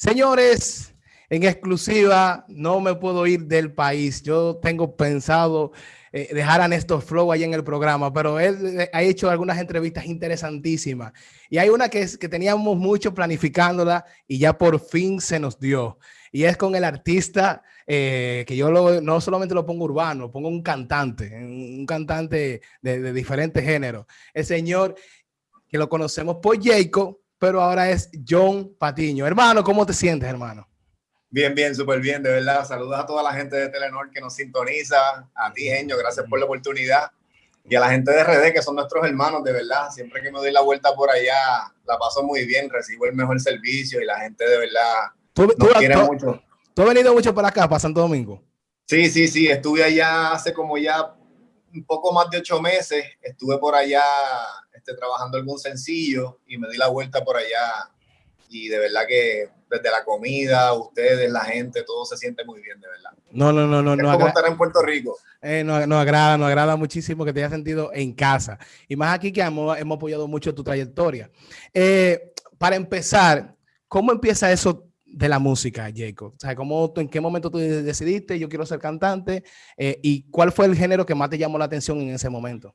Señores, en exclusiva, no me puedo ir del país. Yo tengo pensado eh, dejar a Néstor Flow ahí en el programa, pero él eh, ha hecho algunas entrevistas interesantísimas. Y hay una que, teníamos mucho planificándola y ya por fin se nos dio. Y es con el artista eh, que yo no solamente lo pongo urbano, pongo un cantante, un cantante de, de diferentes géneros. El señor que lo conocemos por Jacob, pero ahora es John Patiño. Hermano, ¿cómo te sientes, hermano? Bien, bien, súper bien, de verdad. Saludos a toda la gente de Telenor que nos sintoniza, a ti, Genio, gracias por la oportunidad. Y a la gente de RD, que son nuestros hermanos, de verdad. Siempre que me doy la vuelta por allá, la paso muy bien, recibo el mejor servicio y la gente de verdad ¿Tú, nos quiere mucho. ¿Tú has venido mucho para acá, para Santo Domingo? Sí, sí, sí. Estuve allá hace como ya un poco más de ocho meses. Estuve por allá este, trabajando algún sencillo y me di la vuelta por allá. Y de verdad que desde la comida, ustedes, la gente, todo se siente muy bien, de verdad. No, no, no, no. Es no como estar en Puerto Rico. Eh, nos, agrada, nos agrada muchísimo que te hayas sentido en casa. Y más aquí que hemos, hemos apoyado mucho tu trayectoria. Eh, para empezar, ¿cómo empieza eso de la música, Jacob? O sea, ¿cómo, ¿en qué momento tú decidiste, yo quiero ser cantante? Eh, ¿Y cuál fue el género que más te llamó la atención en ese momento?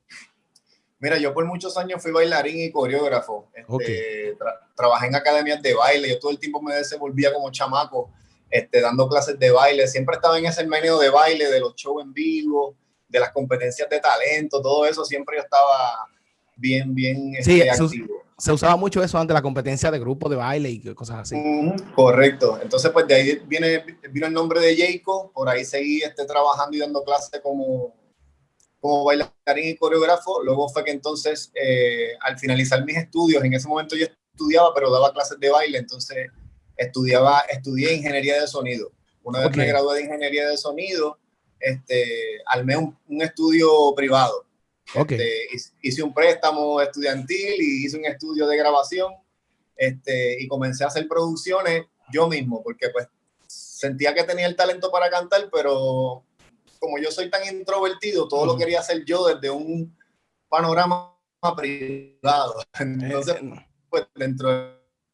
Mira, yo por muchos años fui bailarín y coreógrafo. Este, trabajé en academias de baile. Yo todo el tiempo me desenvolvía como chamaco, este, dando clases de baile. Siempre estaba en ese medio de baile, de los shows en vivo, de las competencias de talento, todo eso. Siempre yo estaba bien, bien sí, este, activo. Se, usaba mucho eso antes, la competencia de grupo de baile y cosas así. correcto. Entonces, pues de ahí viene, vino el nombre de Jacob. Por ahí seguí este, trabajando y dando clases como como bailarín y coreógrafo. Luego fue que entonces, eh, al finalizar mis estudios, en ese momento yo estudiaba, pero daba clases de baile, entonces estudiaba, estudié ingeniería de sonido. Una vez me gradué de ingeniería de sonido, este, armé un, estudio privado. Este, hice un préstamo estudiantil y hice un estudio de grabación este, y comencé a hacer producciones yo mismo, porque pues sentía que tenía el talento para cantar, pero como yo soy tan introvertido, todo lo quería hacer yo desde un panorama privado. Entonces, pues dentro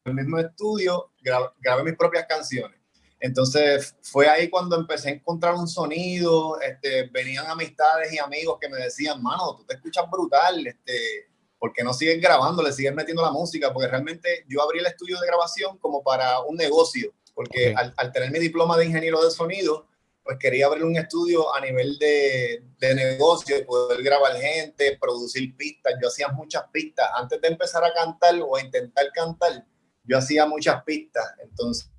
del mismo estudio, grabé mis propias canciones. Entonces fue ahí cuando empecé a encontrar un sonido, este, venían amistades y amigos que me decían, mano, tú te escuchas brutal, este, ¿por qué no sigues grabando, le sigues metiendo la música? Porque realmente yo abrí el estudio de grabación como para un negocio, porque al, al, tener mi diploma de ingeniero de sonido, pues quería abrir un estudio a nivel de, de negocio, poder grabar gente, producir pistas. Yo hacía muchas pistas. Antes de empezar a cantar o a intentar cantar, yo hacía muchas pistas. Entonces,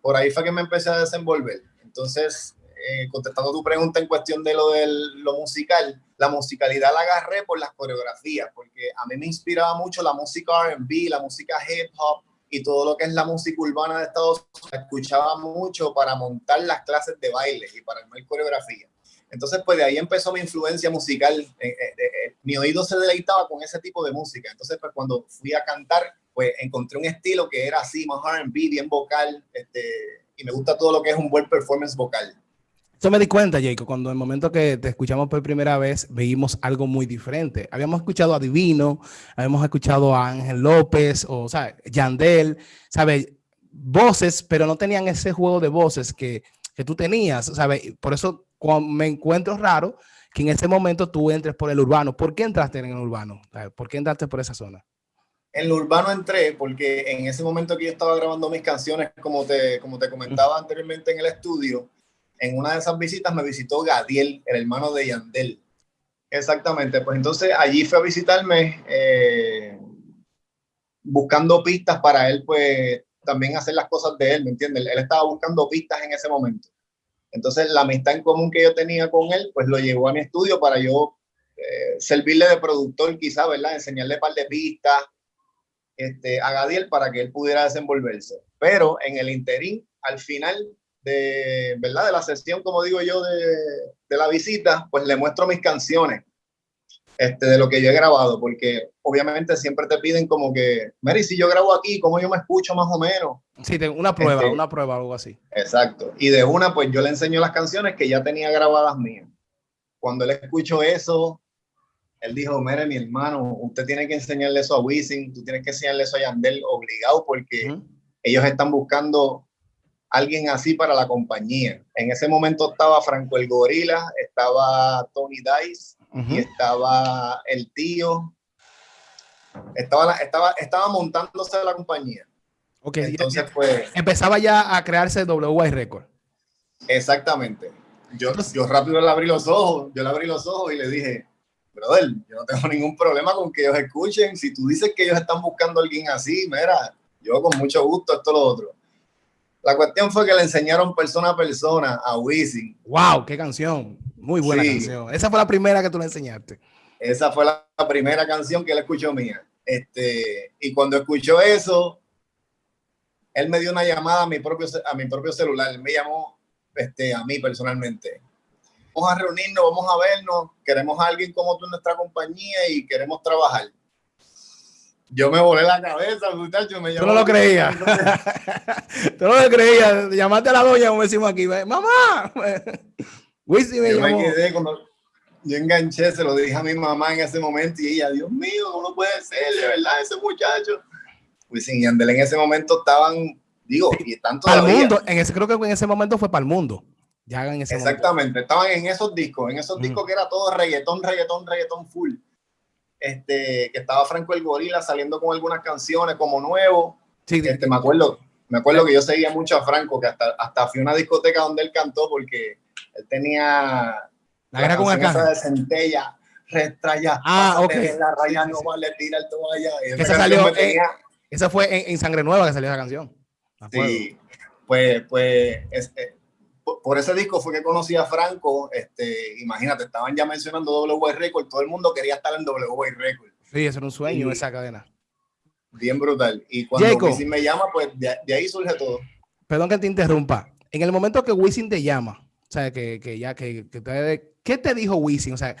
por ahí fue que me empecé a desenvolver. Entonces, eh, contestando tu pregunta en cuestión de lo de lo musical, la musicalidad la agarré por las coreografías, porque a mí me inspiraba mucho la música RB, la música hip hop, y todo lo que es la música urbana de Estados Unidos, escuchaba mucho para montar las clases de baile y para armar coreografía. Entonces, pues de ahí empezó mi influencia musical. Eh, eh, eh, mi oído se deleitaba con ese tipo de música. Entonces, pues cuando fui a cantar, pues encontré un estilo que era así, más R&B, bien vocal, este, y me gusta todo lo que es un buen performance vocal. Eso me di cuenta, Jacob, cuando en el momento que te escuchamos por primera vez, veíamos algo muy diferente. Habíamos escuchado a Divino, habíamos escuchado a Ángel López, o, sea, Yandel, ¿sabes? Voces, pero no tenían ese juego de voces que, que tú tenías, ¿sabes? Por eso me encuentro raro que en ese momento tú entres por el urbano. ¿Por qué entraste en el urbano? ¿Por qué entraste por esa zona? En el urbano entré porque en ese momento que yo estaba grabando mis canciones, como te, como te comentaba anteriormente en el estudio, en una de esas visitas me visitó Gadiel, el hermano de Yandel. Exactamente, pues entonces allí fue a visitarme eh, buscando pistas para él, pues también hacer las cosas de él, ¿me entiendes? Él estaba buscando pistas en ese momento. Entonces la amistad en común que yo tenía con él, pues lo llevó a mi estudio para yo eh, servirle de productor quizá, ¿verdad? Enseñarle un par de pistas este, a Gadiel para que él pudiera desenvolverse. Pero en el interín, al final, de, ¿verdad? de la sesión, como digo yo, de, de, la visita, pues le muestro mis canciones este, de lo que yo he grabado, porque obviamente siempre te piden como que, Mary, si yo grabo aquí, ¿cómo yo me escucho más o menos? Sí, una prueba, este, una prueba, algo así. Exacto. Y de una, pues yo le enseño las canciones que ya tenía grabadas mías. Cuando él escuchó eso, él dijo, mire, mi hermano, usted tiene que enseñarle eso a Wisin, tú tienes que enseñarle eso a Yandel obligado, porque ellos están buscando alguien así para la compañía. En ese momento estaba Franco el Gorila, estaba Tony Dice y estaba el tío. Estaba, estaba, estaba montándose la compañía. Ok, entonces pues... Empezaba ya a crearse WY Record. Exactamente. Yo, yo rápido le abrí los ojos, yo le abrí los ojos y le dije, brother, yo no tengo ningún problema con que ellos escuchen. Si tú dices que ellos están buscando a alguien así, mira, yo con mucho gusto, esto, lo otro. La cuestión fue que le enseñaron persona a persona a Wisin. ¡Wow! ¡Qué canción! Muy buena canción. Esa fue la primera que tú le enseñaste. Esa fue la, primera canción que él escuchó mía. Este, y cuando escuchó eso, él me dio una llamada a mi propio, a mi propio celular. Él me llamó este, a mí personalmente. Vamos a reunirnos, vamos a vernos. Queremos a alguien como tú en nuestra compañía y queremos trabajar yo me volé la cabeza, muchacho. Me Tú no lo creías. Tú no lo creías. Llamaste a la doña, como decimos aquí. ¡Mamá! Wisin me yo me quedé cuando yo enganché, se lo dije a mi mamá en ese momento y ella, Dios mío, ¿cómo puede ser? De verdad, ese muchacho. Wisin y Andel en ese momento estaban, digo, y tanto Para el mundo, en ese, creo que en ese momento fue para el mundo. Ya en ese Exactamente, estaban en esos discos, en esos mm. discos que era todo reggaetón, reggaetón, reggaetón full este, que estaba Franco el Gorila saliendo con algunas canciones como nuevo. Sí, este, me acuerdo, me acuerdo que yo seguía mucho a Franco, que hasta, hasta fui a una discoteca donde él cantó porque él tenía la guerra con esa de centella, restraya, ah, ok. la raya no vale, tira el toalla. esa, salió, esa fue en, Sangre Nueva que salió esa canción. Sí, pues, pues es, eh, por ese disco fue que conocí a Franco. Este, imagínate, estaban ya mencionando WY Record, todo el mundo quería estar en WY Record. Sí, eso era un sueño, esa cadena. Bien brutal. Y cuando Wisin me llama, pues de, ahí surge todo. Perdón que te interrumpa. En el momento que Wisin te llama, o sea, que, que ya, que, que te, ¿qué te dijo Wisin? O sea,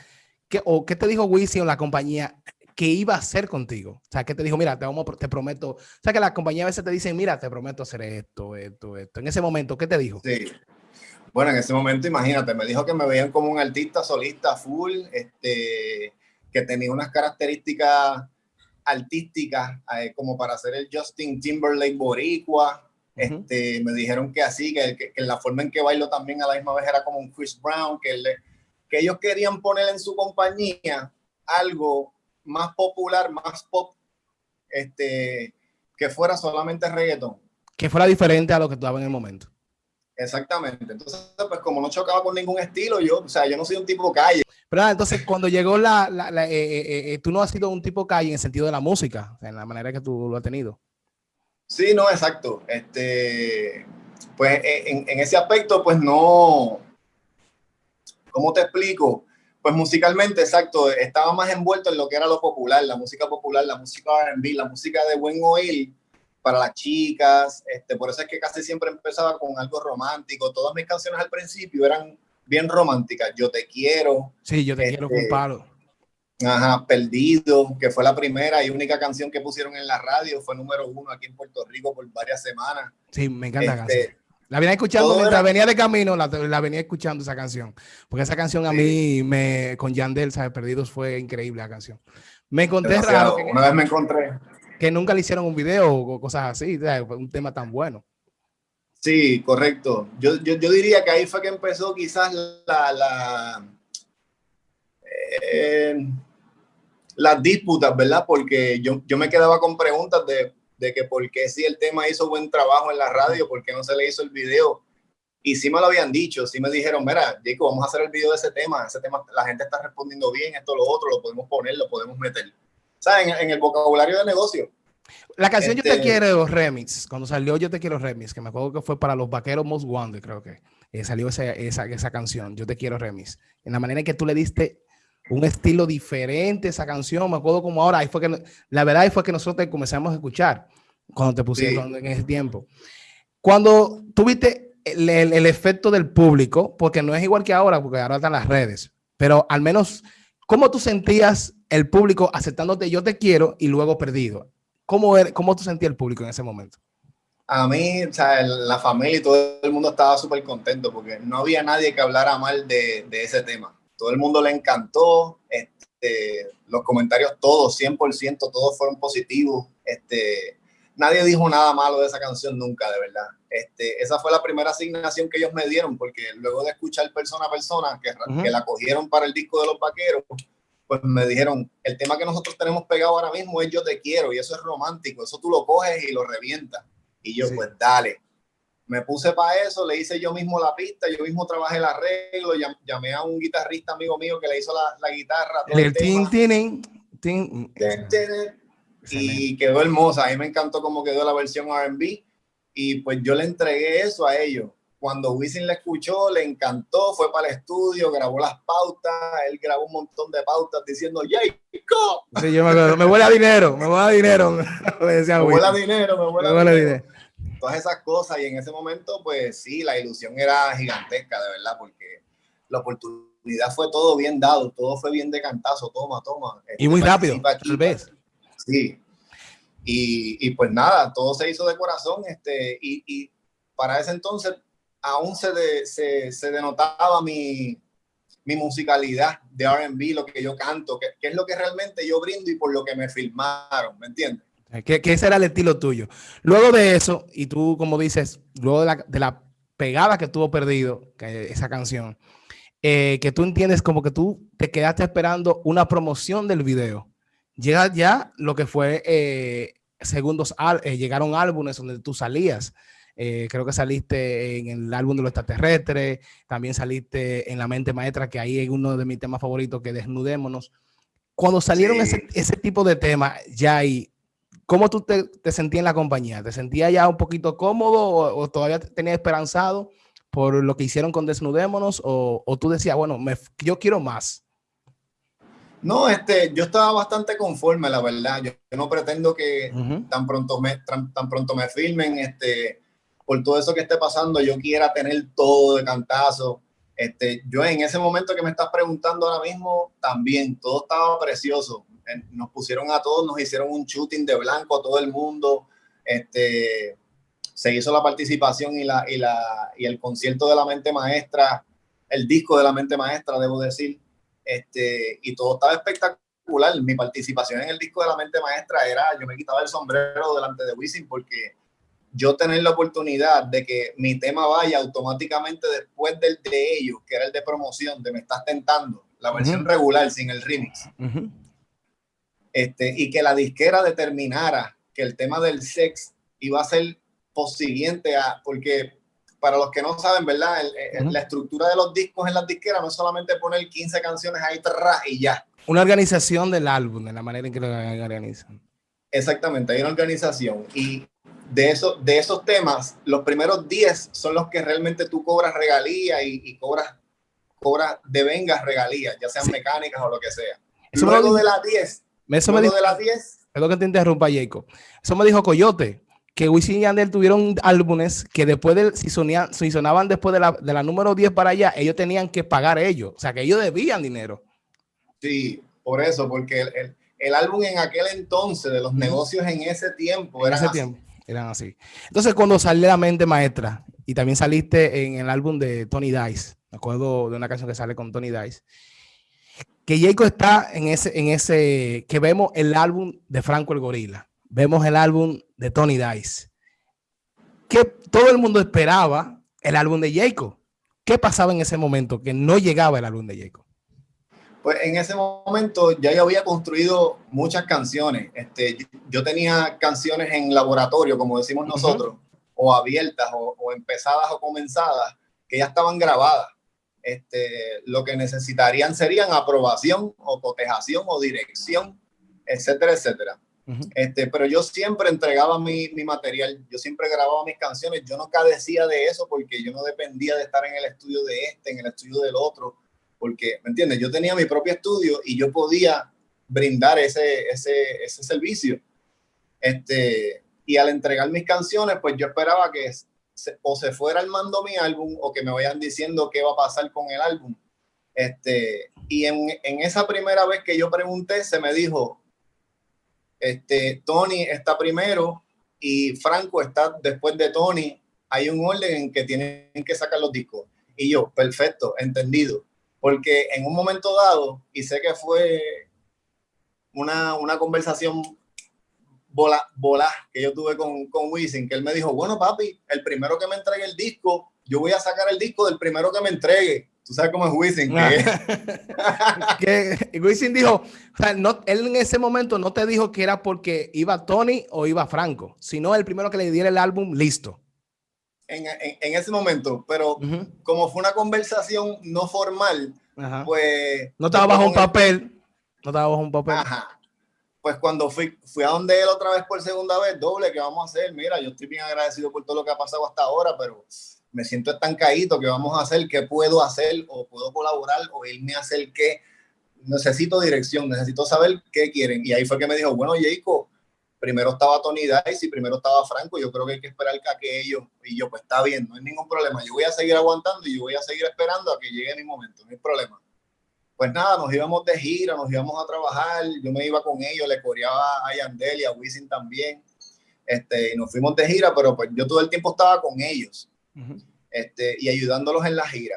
¿qué, o ¿qué te dijo Wisin o la compañía que iba a hacer contigo? O sea, ¿qué te dijo? Mira, te, vamos, te prometo. O sea, que la compañía a veces te dicen, mira, te prometo hacer esto, esto, esto. En ese momento, ¿qué te dijo? Sí. Bueno, en ese momento, imagínate, me dijo que me veían como un artista solista full, este, que tenía unas características artísticas eh, como para hacer el Justin Timberlake boricua. este, me dijeron que así, que, que, la forma en que bailo también a la misma vez era como un Chris Brown, que, que ellos querían poner en su compañía algo más popular, más pop, este, que fuera solamente reggaeton. Que fuera diferente a lo que tú en el momento. Exactamente. Entonces, pues como no chocaba con ningún estilo, yo, o sea, yo no soy un tipo calle. Pero entonces, cuando llegó la, la, eh, eh, eh, tú no has sido un tipo calle en el sentido de la música, en la manera que tú lo has tenido. Sí, no, exacto. Este, pues en, en ese aspecto, pues no, ¿cómo te explico? Pues musicalmente, exacto, estaba más envuelto en lo que era lo popular, la música popular, la música R&B, la música de buen oír, para las chicas, este, por eso es que casi siempre empezaba con algo romántico. Todas mis canciones al principio eran bien románticas. Yo te quiero. Sí, yo te quiero con este, palo. Ajá, Perdido, que fue la primera y única canción que pusieron en la radio, fue número uno aquí en Puerto Rico por varias semanas. Sí, me encanta la este. La venía escuchando mientras venía de camino, la, venía escuchando esa canción. Porque esa canción a mí, me, con Yandel, ¿sabes? Perdidos fue increíble la canción. Me encontré raro. Una vez me encontré que nunca le hicieron un video o cosas así, un tema tan bueno. Sí, correcto. Yo, yo, yo, diría que ahí fue que empezó quizás la, la eh, las disputas, ¿verdad? Porque yo, yo me quedaba con preguntas de, de, que por qué si el tema hizo buen trabajo en la radio, por qué no se le hizo el video. Y sí me lo habían dicho, sí me dijeron, mira, Jacob, vamos a hacer el video de ese tema, ese tema, la gente está respondiendo bien, esto, lo otro, lo podemos poner, lo podemos meter. ¿Sabes? En, el vocabulario de negocio. La canción Yo Te este, Quiero Remix, cuando salió Yo Te Quiero Remix, que me acuerdo que fue para los vaqueros Most Wanted, creo que eh, salió esa, esa, esa, canción, Yo Te Quiero Remix. En la manera en que tú le diste un estilo diferente a esa canción, me acuerdo como ahora, ahí fue que, la verdad ahí fue que nosotros comenzamos a escuchar cuando te pusieron en ese tiempo. Cuando tuviste el, el, el efecto del público, porque no es igual que ahora, porque ahora están las redes, pero al menos, ¿cómo tú sentías el público aceptándote yo te quiero y luego perdido. ¿Cómo, er, cómo tú sentías el público en ese momento? A mí, o sea, la familia y todo el mundo estaba súper contento porque no había nadie que hablara mal de, de, ese tema. Todo el mundo le encantó, este, los comentarios todos, 100%, todos fueron positivos. Este, nadie dijo nada malo de esa canción nunca, de verdad. Este, esa fue la primera asignación que ellos me dieron, porque luego de escuchar persona a persona, que, que la cogieron para el disco de los vaqueros, pues me dijeron, el tema que nosotros tenemos pegado ahora mismo es Yo te quiero, y eso es romántico, eso tú lo coges y lo revientas. Y yo, pues dale. Me puse para eso, le hice yo mismo la pista, yo mismo trabajé el arreglo, llamé a un guitarrista amigo mío que le hizo la, la guitarra. el, el tin, tin, tin, y quedó hermosa. A mí me encantó cómo quedó la versión R&B y pues yo le entregué eso a ellos. Cuando Wisin la escuchó, le encantó, fue para el estudio, grabó las pautas, él grabó un montón de pautas diciendo, ¡Jacob! Sí, yo me acuerdo, me huele a dinero, me huele a dinero. me, decía, me huele a dinero, me huele a dinero. Todas esas cosas y en ese momento, pues sí, la ilusión era gigantesca, de verdad, porque la oportunidad fue todo bien dado, todo fue bien de cantazo, toma, toma. y muy este, rápido, tal vez. Sí. Y, y, pues nada, todo se hizo de corazón. Este, y, y para ese entonces aún se, se, se denotaba mi, mi, musicalidad de RB, lo que yo canto, que, que, es lo que realmente yo brindo y por lo que me filmaron, ¿me entiendes? Que, que ese era el estilo tuyo. Luego de eso, y tú como dices, luego de la, de la pegada que tuvo perdido, que esa canción, eh, que tú entiendes como que tú te quedaste esperando una promoción del video llega ya lo que fue eh, segundos, eh, llegaron álbumes donde tú salías. Eh, creo que saliste en el álbum de los extraterrestres, también saliste en La Mente Maestra, que ahí es uno de mis temas favoritos, que desnudémonos. Cuando salieron ese, ese, tipo de temas, ya ahí, ¿cómo tú te, te, sentías en la compañía? ¿Te sentías ya un poquito cómodo o, o todavía tenías esperanzado por lo que hicieron con Desnudémonos? ¿O, o tú decías, bueno, me, yo quiero más? No, este, yo estaba bastante conforme, la verdad. Yo, no pretendo que tan pronto me tan, pronto me filmen, este, por todo eso que esté pasando, yo quiera tener todo de cantazo. Este, yo en ese momento que me estás preguntando ahora mismo, también todo estaba precioso. Nos pusieron a todos, nos hicieron un shooting de blanco a todo el mundo. Este, se hizo la participación y, la, y, la, y el concierto de la mente maestra, el disco de la mente maestra, debo decir este, y todo estaba espectacular. Mi participación en el disco de la mente maestra era, yo me quitaba el sombrero delante de Wisin porque yo tener la oportunidad de que mi tema vaya automáticamente después del de ellos, que era el de promoción, de Me Estás Tentando, la versión regular sin el remix. este, y que la disquera determinara que el tema del sex iba a ser siguiente a, porque para los que no saben, ¿verdad? La estructura de los discos en las disqueras no es solamente poner 15 canciones ahí y ya. Una organización del álbum, de la manera en que lo organizan. Exactamente, hay una organización. Y de, eso, de esos temas, los primeros 10 son los que realmente tú cobras regalías y, cobras, cobras de vengas regalías, ya sean mecánicas o lo que sea. Eso luego de las 10, eso me dijo, de las 10... Perdón que te interrumpa, Jacob. Eso me dijo Coyote que Wisin y Yandel tuvieron álbumes que después de, si, sonían, si sonaban después de la, de la número 10 para allá, ellos tenían que pagar ellos. O sea, que ellos debían dinero. Sí, por eso, porque el, el, álbum en aquel entonces, de los negocios en ese tiempo, en ese así. tiempo eran así. Entonces, cuando salió La Mente Maestra, y también saliste en el álbum de Tony Dice, me acuerdo de una canción que sale con Tony Dice, que Jacob está en ese, en ese, que vemos el álbum de Franco el Gorila vemos el álbum de Tony Dice, que todo el mundo esperaba el álbum de Jacob. ¿Qué pasaba en ese momento que no llegaba el álbum de Jacob? Pues en ese momento ya yo había construido muchas canciones. Este, yo tenía canciones en laboratorio, como decimos nosotros, o abiertas, o, o, empezadas o comenzadas, que ya estaban grabadas. Este, lo que necesitarían serían aprobación o cotejación o dirección, etcétera, etcétera este, pero yo siempre entregaba mi, mi, material, yo siempre grababa mis canciones, yo no cadecía de eso porque yo no dependía de estar en el estudio de este, en el estudio del otro, porque, ¿me entiendes? Yo tenía mi propio estudio y yo podía brindar ese, ese, ese servicio. Este, y al entregar mis canciones, pues yo esperaba que se, o se fuera armando mi álbum o que me vayan diciendo qué va a pasar con el álbum. Este, y en, en esa primera vez que yo pregunté, se me dijo, este, Tony está primero y Franco está después de Tony. Hay un orden en que tienen que sacar los discos. Y yo, perfecto, entendido. Porque en un momento dado, y sé que fue una, una conversación bola, bola que yo tuve con, con Wisin, que él me dijo, bueno, papi, el primero que me entregue el disco, yo voy a sacar el disco del primero que me entregue. Tú sabes cómo es Wisin. Que, que Wisin dijo, o sea, no, él en ese momento no te dijo que era porque iba Tony o iba Franco, sino el primero que le diera el álbum, listo. En, en, en ese momento, pero uh -huh. como fue una conversación no formal, Ajá. pues... No estaba bajo un papel. No estaba bajo un papel. Ajá pues cuando fui, fui a donde él otra vez por segunda vez, doble, ¿qué vamos a hacer? Mira, yo estoy bien agradecido por todo lo que ha pasado hasta ahora, pero me siento estancadito, ¿qué vamos a hacer? ¿Qué puedo hacer? ¿O puedo colaborar? ¿O irme a hacer qué? Necesito dirección, necesito saber qué quieren. Y ahí fue que me dijo, bueno, Jacob, primero estaba Tony Dice y primero estaba Franco, yo creo que hay que esperar a que ellos, y yo, pues está bien, no hay ningún problema, yo voy a seguir aguantando y yo voy a seguir esperando a que llegue mi momento, no hay problema pues nada, nos íbamos de gira, nos íbamos a trabajar, yo me iba con ellos, le coreaba a Yandel y a Wisin también, este, y nos fuimos de gira, pero pues yo todo el tiempo estaba con ellos, uh -huh. este, y ayudándolos en la gira.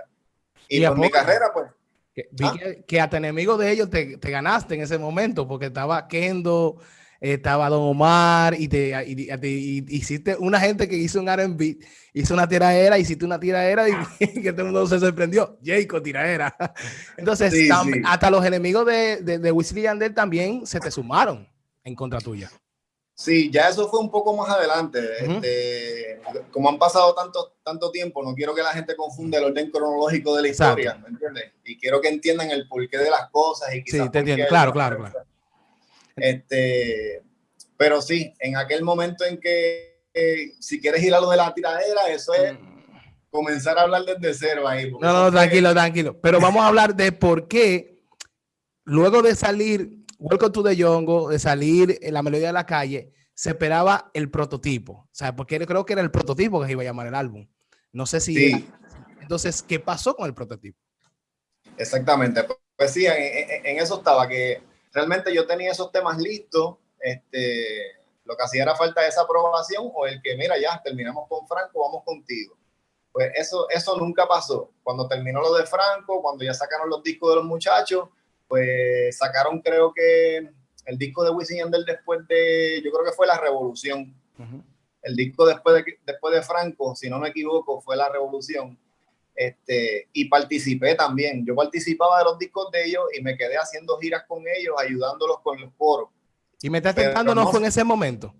Y, y por mi carrera, pues... Que, ¿ah? que, que, hasta enemigo de ellos te, te, ganaste en ese momento, porque estaba Kendo, estaba Don Omar, y te y, y, y, hiciste una gente que hizo un R&B, hizo una tiraera, hiciste una tiraera y que todo el mundo se sorprendió. Jacob, tiraera. Entonces, sí, tam, sí. hasta los enemigos de, de, de Wesley Yandel también se te sumaron en contra tuya. Sí, ya eso fue un poco más adelante. Uh -huh. este, como han pasado tanto, tanto tiempo, no quiero que la gente confunda el orden cronológico de la historia, ¿me entiendes? Y quiero que entiendan el porqué de las cosas. Y sí, te entiendo, claro, claro, claro. Este, pero sí, en aquel momento en que eh, si quieres ir a lo de la tiradera, eso es comenzar a hablar desde cero ahí. No, no, tranquilo, es... tranquilo. Pero vamos a hablar de por qué luego de salir Welcome to the Jungle, de salir en la melodía de la calle, se esperaba el prototipo. O sea, porque creo que era el prototipo que se iba a llamar el álbum. No sé si... Sí. Entonces, ¿qué pasó con el prototipo? Exactamente. Pues sí, en, en, en eso estaba, que realmente yo tenía esos temas listos, este, lo que hacía era falta esa aprobación o el que, mira, ya terminamos con Franco, vamos contigo. Pues eso, eso nunca pasó. Cuando terminó lo de Franco, cuando ya sacaron los discos de los muchachos, pues sacaron creo que el disco de Wisin Yandel después de, yo creo que fue La Revolución. Uh -huh. El disco después de, después de Franco, si no me equivoco, fue La Revolución. Este, y participé también. Yo participaba de los discos de ellos y me quedé haciendo giras con ellos, ayudándolos con los coros. ¿Y me estás tentando no, fue en ese momento?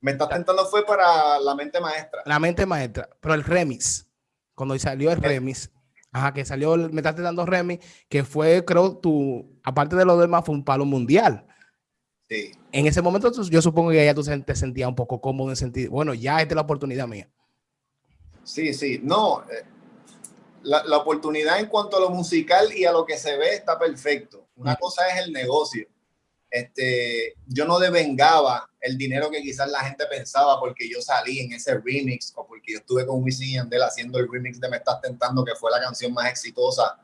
Me estás tentando fue para La Mente Maestra. La Mente Maestra, pero el remix, cuando salió el remix, ajá, que salió, me estás dando remix, que fue, creo, tu, aparte de lo demás, fue un palo mundial. Sí. En ese momento yo supongo que ya tú te sentías un poco cómodo en sentido, bueno, ya esta es la oportunidad mía. Sí, sí, no, eh, la, la, oportunidad en cuanto a lo musical y a lo que se ve está perfecto. Una cosa es el negocio. Este, yo no devengaba el dinero que quizás la gente pensaba porque yo salí en ese remix o porque yo estuve con Wisin y Yandel haciendo el remix de Me Estás Tentando, que fue la canción más exitosa.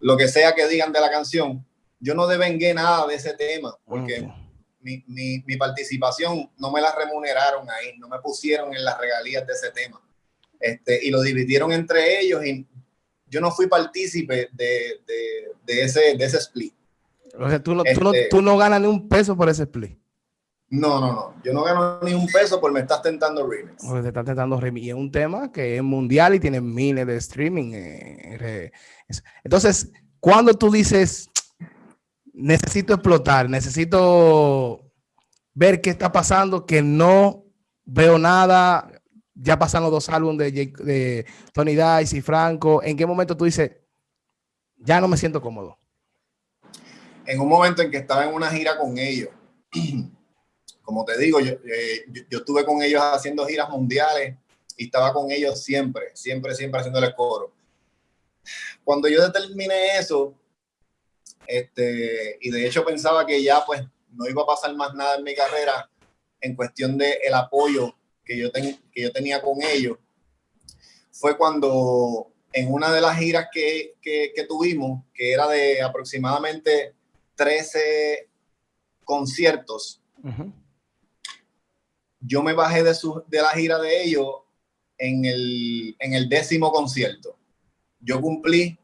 Lo que sea que digan de la canción, yo no devengué nada de ese tema porque okay. mi, mi, mi participación no me la remuneraron ahí, no me pusieron en las regalías de ese tema este, y lo dividieron entre ellos y yo no fui partícipe de, de, de, ese, de ese split. O sea, tú no, este, tú, no, tú no ganas ni un peso por ese split. No, no, no. Yo no gano ni un peso por me estás tentando remix. Porque te estás tentando remix. Y es un tema que es mundial y tiene miles de streaming. Eh, Entonces, cuando tú dices, necesito explotar, necesito ver qué está pasando, que no veo nada, ya pasan los dos álbumes de, de, Tony Dice y Franco, ¿en qué momento tú dices, ya no me siento cómodo? En un momento en que estaba en una gira con ellos. Como te digo, yo, eh, yo, yo, estuve con ellos haciendo giras mundiales y estaba con ellos siempre, siempre, siempre haciéndole coro. Cuando yo determiné eso, este, y de hecho pensaba que ya pues no iba a pasar más nada en mi carrera en cuestión de el apoyo que yo, ten, que yo tenía con ellos fue cuando en una de las giras que, que, que, tuvimos, que era de aproximadamente 13 conciertos, uh -huh. yo me bajé de, su, de la gira de ellos en el, en el décimo concierto. Yo cumplí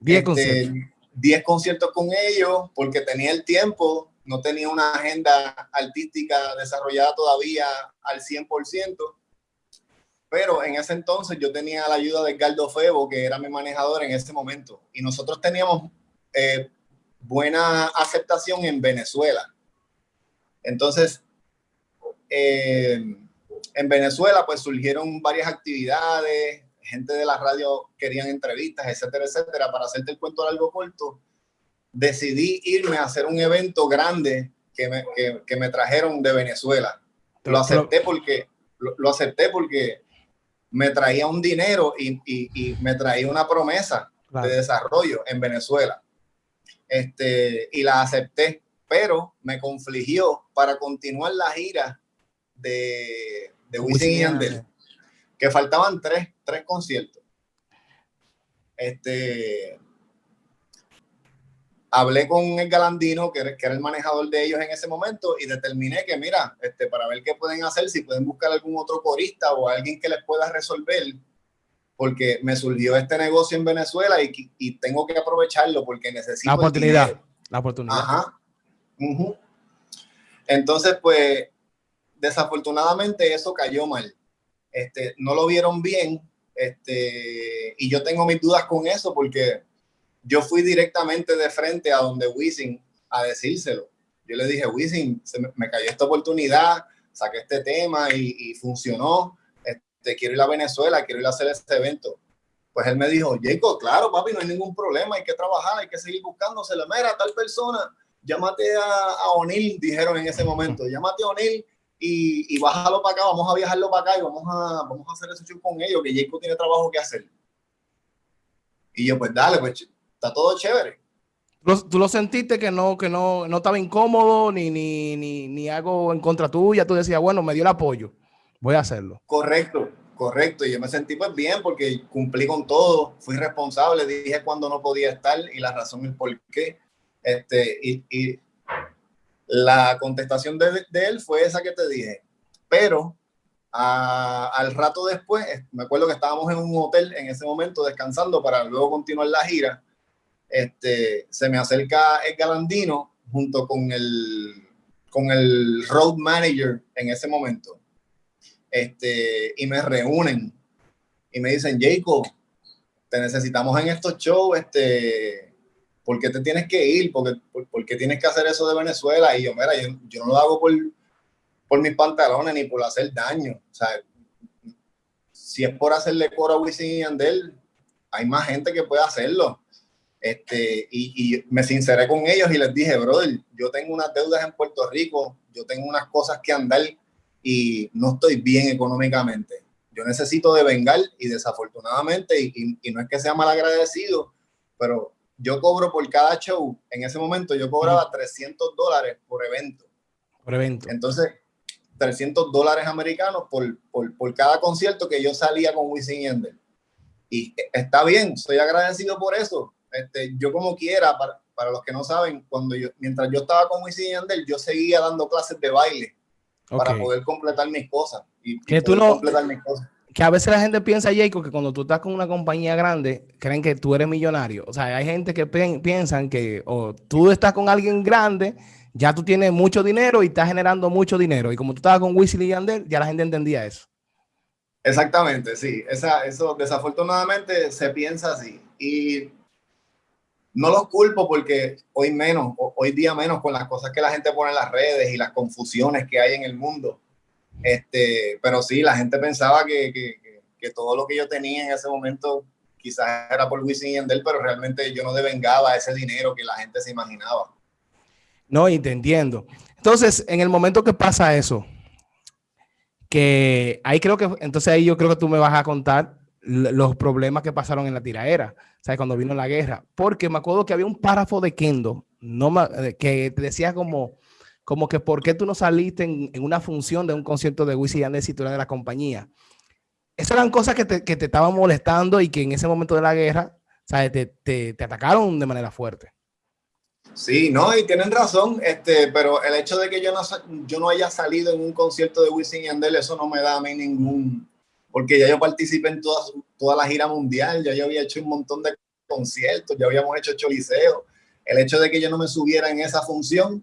10 este, conciertos. 10 conciertos con ellos porque tenía el tiempo no tenía una agenda artística desarrollada todavía al 100%, pero en ese entonces yo tenía la ayuda de Edgardo Febo, que era mi manejador en ese momento, y nosotros teníamos eh, buena aceptación en Venezuela. Entonces, eh, en Venezuela pues surgieron varias actividades, gente de la radio querían entrevistas, etcétera, etcétera. Para hacerte el cuento largo corto, decidí irme a hacer un evento grande que me, que, me trajeron de Venezuela. Lo acepté porque, lo, acepté porque me traía un dinero y, y, me traía una promesa de desarrollo en Venezuela. Este, y la acepté, pero me confligió para continuar la gira de, de Wisin y Yandel, que faltaban tres, tres conciertos. Este, hablé con el Galandino, que era, que era, el manejador de ellos en ese momento, y determiné que, mira, este, para ver qué pueden hacer, si pueden buscar algún otro corista o alguien que les pueda resolver, porque me surgió este negocio en Venezuela y, y tengo que aprovecharlo porque necesito. La oportunidad. La oportunidad. Ajá. Entonces, pues, desafortunadamente eso cayó mal. Este, no lo vieron bien este, y yo tengo mis dudas con eso porque yo fui directamente de frente a donde Wisin a decírselo. Yo le dije, Wisin, me, cayó esta oportunidad, saqué este tema y, funcionó. Este, quiero ir a Venezuela, quiero ir a hacer este evento. Pues él me dijo, Jacob, claro, papi, no hay ningún problema, hay que trabajar, hay que seguir buscándose la mera tal persona. Llámate a, a O'Neill, dijeron en ese momento, llámate a O'Neill y, bájalo para acá, vamos a viajarlo para acá y vamos a, vamos a hacer ese show con ellos, que Jacob tiene trabajo que hacer. Y yo, pues dale, pues está todo chévere. ¿Tú lo sentiste que no, que no, no estaba incómodo ni, ni, ni, ni algo en contra tuya? Tú decías, bueno, me dio el apoyo, voy a hacerlo. Correcto, correcto. Y yo me sentí pues bien porque cumplí con todo, fui responsable, dije cuando no podía estar y la razón el por qué. Este, y, y la contestación de, él fue esa que te dije, pero al rato después, me acuerdo que estábamos en un hotel en ese momento descansando para luego continuar la gira, este, se me acerca el galandino junto con el, con el road manager en ese momento, este, y me reúnen y me dicen, Jacob, te necesitamos en estos shows, este, ¿por qué te tienes que ir? ¿Por qué, tienes que hacer eso de Venezuela? Y yo, mira, yo, no lo hago por, por mis pantalones ni por hacer daño. O sea, si es por hacerle coro a Wisin y Andel, hay más gente que puede hacerlo. Este, y, y, me sinceré con ellos y les dije, brother, yo tengo unas deudas en Puerto Rico, yo tengo unas cosas que andar y no estoy bien económicamente. Yo necesito de vengar y desafortunadamente, y, y no es que sea mal agradecido, pero yo cobro por cada show, en ese momento yo cobraba 300 dólares por evento. Por evento. Entonces, 300 dólares americanos por, por, por, cada concierto que yo salía con Wisin Yandel. Y está bien, soy agradecido por eso. Este, yo como quiera, para, para los que no saben, cuando yo, mientras yo estaba con Wisin Yandel, yo seguía dando clases de baile para poder completar mis cosas. Y, que tú no, completar mis cosas que a veces la gente piensa, Jacob, que cuando tú estás con una compañía grande, creen que tú eres millonario. O sea, hay gente que piensan que o tú estás con alguien grande, ya tú tienes mucho dinero y estás generando mucho dinero. Y como tú estabas con Weasley y Yandel, ya la gente entendía eso. Exactamente, sí. Esa, eso desafortunadamente se piensa así. Y no los culpo porque hoy menos, hoy día menos con las cosas que la gente pone en las redes y las confusiones que hay en el mundo este, pero sí, la gente pensaba que, que, que, todo lo que yo tenía en ese momento quizás era por Wisin y Yandel, pero realmente yo no devengaba ese dinero que la gente se imaginaba. No, y entiendo. Entonces, en el momento que pasa eso, que ahí creo que, entonces ahí yo creo que tú me vas a contar los problemas que pasaron en la tiraera, ¿sabes? Cuando vino la guerra, porque me acuerdo que había un párrafo de Kendo, no, que te decía como, como que por qué tú no saliste en, una función de un concierto de Wisin y Yandel si tú eras de la compañía. Esas eran cosas que te, que te estaban molestando y que en ese momento de la guerra, ¿sabes? Te, te, te, atacaron de manera fuerte. Sí, no, y tienen razón, este, pero el hecho de que yo no, yo no haya salido en un concierto de Wisin y Yandel, eso no me da a mí ningún, porque ya yo participé en toda, toda la gira mundial, ya yo había hecho un montón de conciertos, ya habíamos hecho choliseo. El hecho de que yo no me subiera en esa función,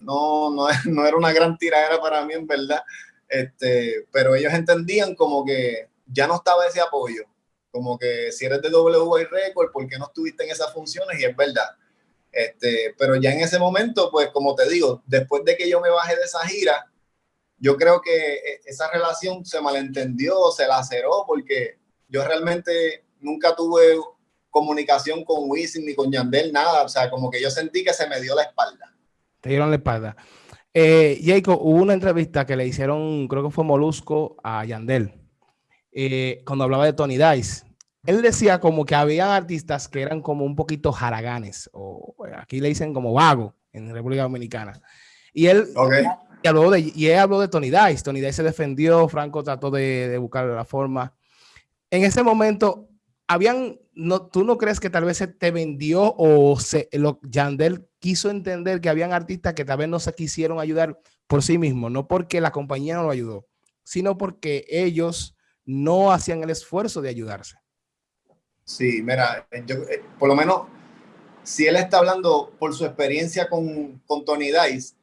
no, no, no era una gran tiradera para mí, en verdad. Este, pero ellos entendían como que ya no estaba ese apoyo. Como que si eres de WY Record, ¿por qué no estuviste en esas funciones? Y es verdad. Este, pero ya en ese momento, pues como te digo, después de que yo me bajé de esa gira, yo creo que e, esa relación se malentendió, se laceró, porque yo realmente nunca tuve comunicación con Wisin ni con Yandel, nada. O sea, como que yo sentí que se me dio la espalda. Te dieron la espalda. Eh, Jacob, hubo una entrevista que le hicieron, creo que fue Molusco, a Yandel, eh, cuando hablaba de Tony Dice. Él decía como que había artistas que eran como un poquito jaraganes, o aquí le dicen como vago en República Dominicana. Y él, y habló de, y él habló de Tony Dice. Tony Dice se defendió, Franco trató de, de buscar la forma. En ese momento, habían, no, ¿tú no crees que tal vez se te vendió o se, lo, Yandel quiso entender que habían artistas que tal vez no se quisieron ayudar por sí mismos, no porque la compañía no lo ayudó, sino porque ellos no hacían el esfuerzo de ayudarse? Sí, mira, yo, eh, por lo menos, si él está hablando por su experiencia con, con Tony Dice,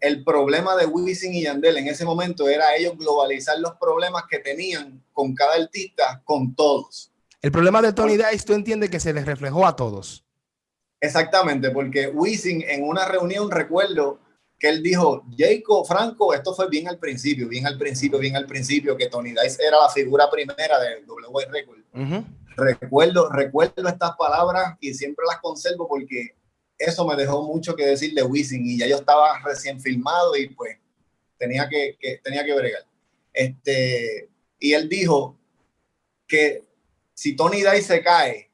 el problema de Wisin y Yandel en ese momento era ellos globalizar los problemas que tenían con cada artista, con todos. El problema de Tony Dice, tú entiendes que se les reflejó a todos. Exactamente, porque Wisin en una reunión recuerdo que él dijo, Jacob Franco, esto fue bien al principio, bien al principio, bien al principio, que Tony Dice era la figura primera de W Record. Recuerdo, recuerdo estas palabras y siempre las conservo porque eso me dejó mucho que decir de Wisin y ya yo estaba recién filmado y pues tenía que, que, tenía que bregar. Este, y él dijo que si Tony Dice se cae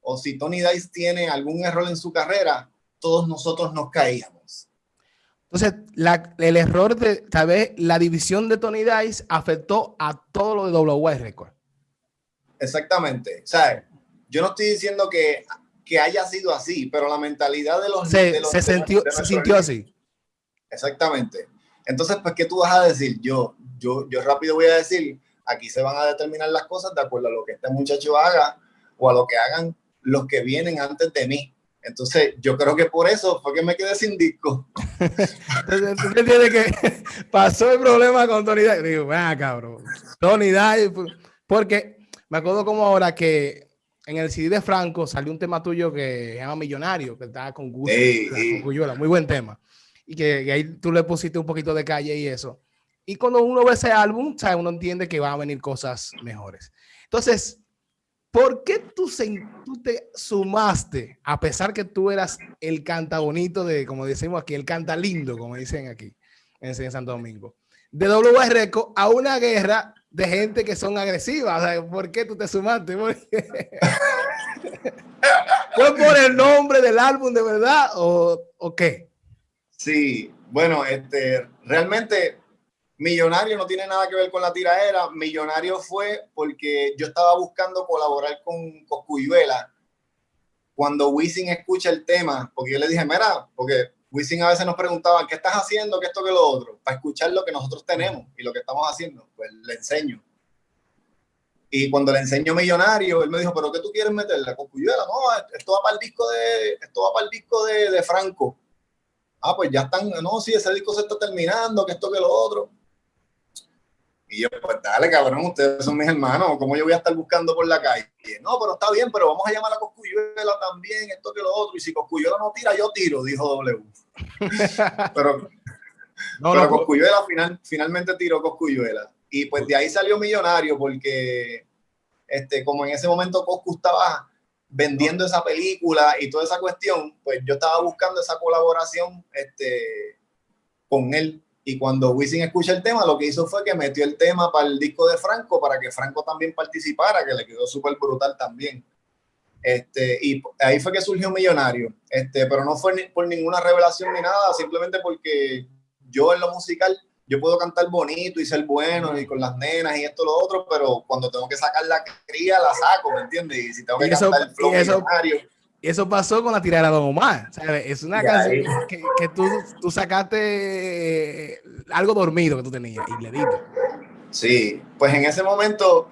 o si Tony Dice tiene algún error en su carrera, todos nosotros nos caíamos. Entonces, el error de, tal vez, la división de Tony Dice afectó a todo lo de WY Record. Exactamente. O sea, yo no estoy diciendo que, que haya sido así, pero la mentalidad de los... Se, se, sintió, se sintió así. Exactamente. Entonces, pues, ¿qué tú vas a decir? Yo, yo, yo rápido voy a decir, Aquí se van a determinar las cosas de acuerdo a lo que este muchacho haga o a lo que hagan los que vienen antes de mí. Entonces, yo creo que por eso fue que me quedé sin disco. Entonces, tú entiendes que pasó el problema con Tony Dice. Digo, ah, cabrón. Tony Dice, porque me acuerdo como ahora que en el CD de Franco salió un tema tuyo que se llama Millonario, que estaba con Gusto, con muy buen tema. Y que, que, ahí tú le pusiste un poquito de calle y eso. Y cuando uno ve ese álbum, ¿sabe? uno entiende que van a venir cosas mejores. Entonces, ¿por qué tú, tú, te sumaste, a pesar que tú eras el canta bonito de, como decimos aquí, el canta lindo, como dicen aquí en Santo Domingo, de WR a una guerra de gente que son agresivas? ¿Por qué tú te sumaste? ¿Fue por el nombre del álbum de verdad o, o qué? Sí, bueno, este, realmente Millonario no tiene nada que ver con la tiraera. Millonario fue porque yo estaba buscando colaborar con Coscuyuela. Cuando Wisin escucha el tema, porque yo le dije, mira, porque Wisin a veces nos preguntaba, ¿qué estás haciendo? ¿Qué esto, que lo otro? Para escuchar lo que nosotros tenemos y lo que estamos haciendo. Pues le enseño. Y cuando le enseño Millonario, él me dijo, ¿pero qué tú quieres meterle? Coscuyuela, no, esto va para el disco de, esto va para el disco de, de Franco. Ah, pues ya están, no, sí, ese disco se está terminando, que esto, que lo otro y yo, pues dale, cabrón, ustedes son mis hermanos, ¿cómo yo voy a estar buscando por la calle? No, pero está bien, pero vamos a llamar a Coscuyuela también, esto que lo otro, y si Coscuyuela no tira, yo tiro, dijo W. pero no, pero Coscuyuela final, finalmente tiró Coscuyuela. Y pues de ahí salió millonario, porque este, como en ese momento Coscu estaba vendiendo esa película y toda esa cuestión, pues yo estaba buscando esa colaboración este, con él y cuando Wisin escucha el tema, lo que hizo fue que metió el tema para el disco de Franco, para que Franco también participara, que le quedó súper brutal también. Este, y ahí fue que surgió Millonario. Este, pero no fue por ninguna revelación ni nada, simplemente porque yo en lo musical, yo puedo cantar bonito y ser bueno y con las nenas y esto lo otro, pero cuando tengo que sacar la cría, la saco, ¿me entiendes? Y si tengo que cantar el flow millonario eso pasó con la tirada de Don Omar. Es una canción que, que tú, tú, sacaste eh, algo dormido que tú tenías y le diste. Sí, pues en ese momento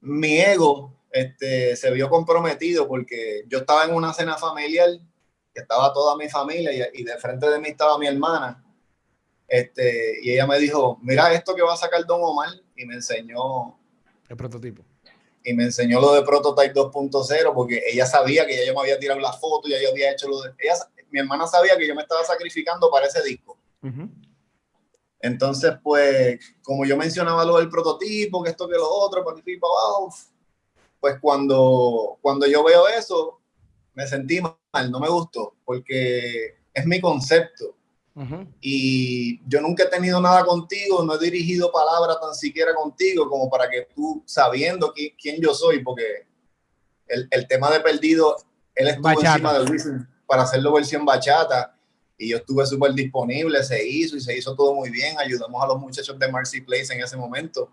mi ego este, se vio comprometido porque yo estaba en una cena familiar que estaba toda mi familia y, de frente de mí estaba mi hermana. Este, y ella me dijo, mira esto que va a sacar Don Omar y me enseñó el prototipo. Y me enseñó lo de Prototype 2.0 porque ella sabía que ya yo me había tirado la foto, ya yo había hecho lo de... Ella, mi hermana sabía que yo me estaba sacrificando para ese disco. Entonces, pues, como yo mencionaba lo del prototipo, que esto, que lo otro, para aquí, para abajo, pues cuando, cuando yo veo eso, me sentí mal, no me gustó, porque es mi concepto. Y yo nunca he tenido nada contigo, no he dirigido palabra tan siquiera contigo como para que tú, sabiendo quién yo soy, porque el, el, tema de perdido, él estuvo encima de Wisin para hacerlo versión bachata y yo estuve súper disponible, se hizo y se hizo todo muy bien, ayudamos a los muchachos de Mercy Place en ese momento.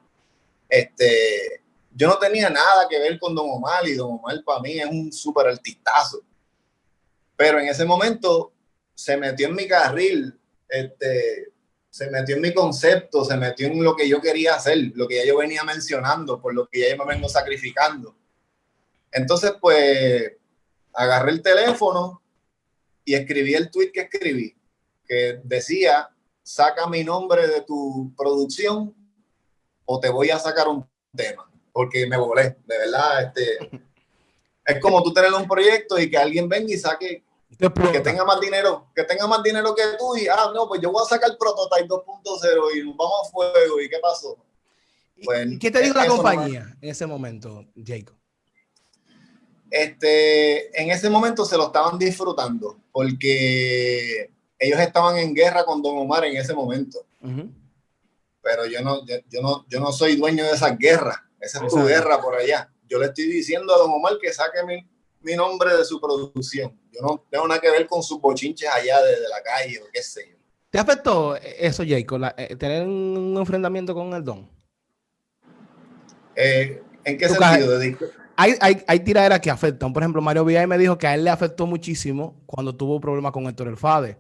Este, yo no tenía nada que ver con Don Omar y Don Omar para mí es un súper artistazo. Pero en ese momento se metió en mi carril, este, se metió en mi concepto, se metió en lo que yo quería hacer, lo que ya yo venía mencionando, por lo que ya yo me vengo sacrificando. Entonces, pues, agarré el teléfono y escribí el tweet que escribí, que decía, saca mi nombre de tu producción o te voy a sacar un tema porque me volé, de verdad. Este, es como tú tener un proyecto y que alguien venga y saque, que tenga más dinero, que tenga más dinero que tú y, ah, no, pues yo voy a sacar el Prototype 2.0 y vamos a fuego. ¿Y qué pasó? Pues, ¿Y qué te dijo la compañía en ese momento, Jacob? Este, en ese momento se lo estaban disfrutando porque ellos estaban en guerra con Don Omar en ese momento. Pero yo no, yo, no, yo no soy dueño de esas guerras. Esa es tu guerra por allá. Yo le estoy diciendo a Don Omar que saque mi, mi nombre de su producción. Yo no tengo nada que ver con sus bochinches allá desde la calle o qué sé yo. ¿Te afectó eso, Jacob, eh, tener un enfrentamiento con el Don? Eh, ¿En qué sentido? Hay, hay, hay tiraderas que afectan. Por ejemplo, Mario Villay me dijo que a él le afectó muchísimo cuando tuvo problemas con Héctor El Fade.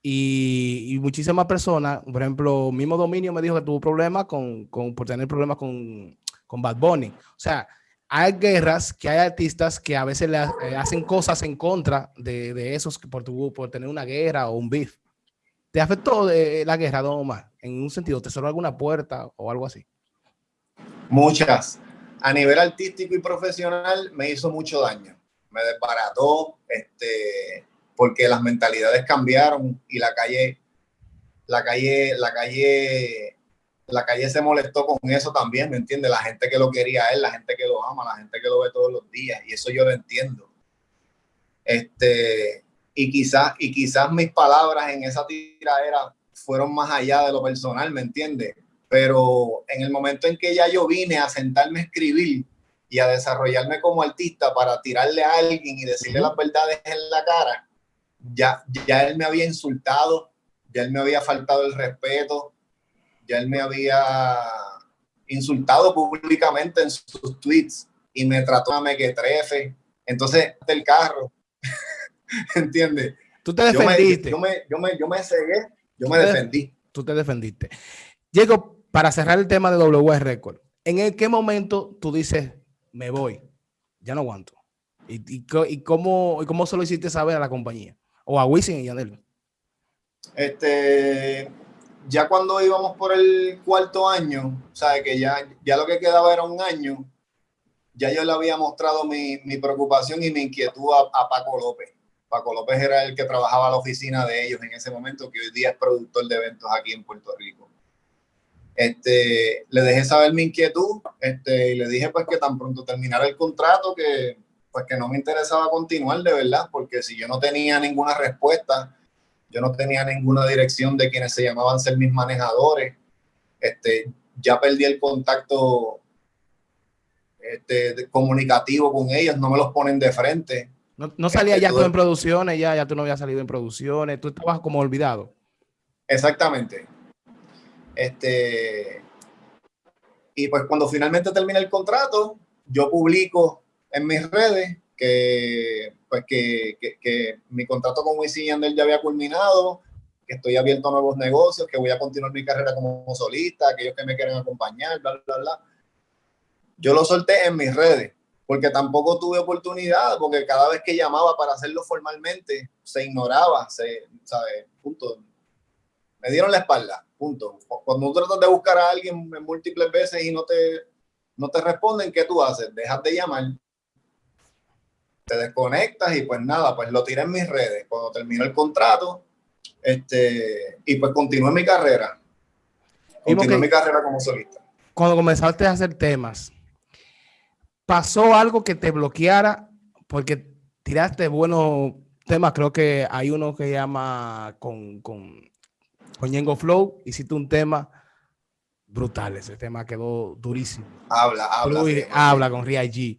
Y, y, muchísimas personas, por ejemplo, mismo Dominio me dijo que tuvo problemas con, con, por tener problemas con con Bad Bunny. O sea, hay guerras que hay artistas que a veces le eh, hacen cosas en contra de, de esos por, por tener una guerra o un beef. ¿Te afectó de la guerra, Don Omar? En un sentido, ¿te cerró alguna puerta o algo así? Muchas. A nivel artístico y profesional me hizo mucho daño. Me desbarató, este, porque las mentalidades cambiaron y la calle, la calle, la calle la calle se molestó con eso también, ¿me entiendes? La gente que lo quería a él, la gente que lo ama, la gente que lo ve todos los días, y eso yo lo entiendo. Este, y quizás, y quizás mis palabras en esa tiradera fueron más allá de lo personal, ¿me entiendes? Pero en el momento en que ya yo vine a sentarme a escribir y a desarrollarme como artista para tirarle a alguien y decirle las verdades en la cara, ya, ya él me había insultado, ya él me había faltado el respeto, ya él me había insultado públicamente en sus tweets y me trató a mequetrefe. Entonces, el carro, ¿entiendes? Tú te defendiste. Yo me, yo me, yo me, cegué, yo me defendí. Tú te defendiste. Diego, para cerrar el tema de W Record, ¿en qué momento tú dices, me voy, ya no aguanto? ¿Y, y, cómo, y cómo se lo hiciste saber a la compañía? O a Wisin y Yanel. Este, ya cuando íbamos por el cuarto año, sabe que ya, ya lo que quedaba era un año, ya yo le había mostrado mi, mi preocupación y mi inquietud a, Paco López. Paco López era el que trabajaba a la oficina de ellos en ese momento, que hoy día es productor de eventos aquí en Puerto Rico. Este, le dejé saber mi inquietud este, y le dije pues que tan pronto terminara el contrato que pues que no me interesaba continuar de verdad, porque si yo no tenía ninguna respuesta, yo no tenía ninguna dirección de quienes se llamaban ser mis manejadores. Este, ya perdí el contacto este, comunicativo con ellos, no me los ponen de frente. No, no salía este, ya tú en producciones, ya, ya tú no habías salido en producciones, tú estabas como olvidado. Exactamente. Este, y pues cuando finalmente termina el contrato, yo publico en mis redes que, pues que, que, mi contrato con Wisin Yandel ya había culminado, que estoy abierto a nuevos negocios, que voy a continuar mi carrera como solista, aquellos que me quieren acompañar, bla, bla, bla. Yo lo solté en mis redes. porque tampoco tuve oportunidad, porque cada vez que llamaba para hacerlo formalmente, se ignoraba, se, ¿sabe? Punto. Me dieron la espalda, punto. Cuando tú tratas de buscar a alguien múltiples veces y no te, no te responden, ¿qué tú haces? Dejas de llamar, te desconectas y pues nada, pues lo tiré en mis redes. Cuando terminó el contrato, este, y pues continué mi carrera. Continué mi carrera como solista. Cuando comenzaste a hacer temas, ¿pasó algo que te bloqueara? Porque tiraste buenos temas, creo que hay uno que llama con, con, con Yengo Flow, hiciste un tema brutal, ese tema quedó durísimo. Habla, habla. habla con Ria G.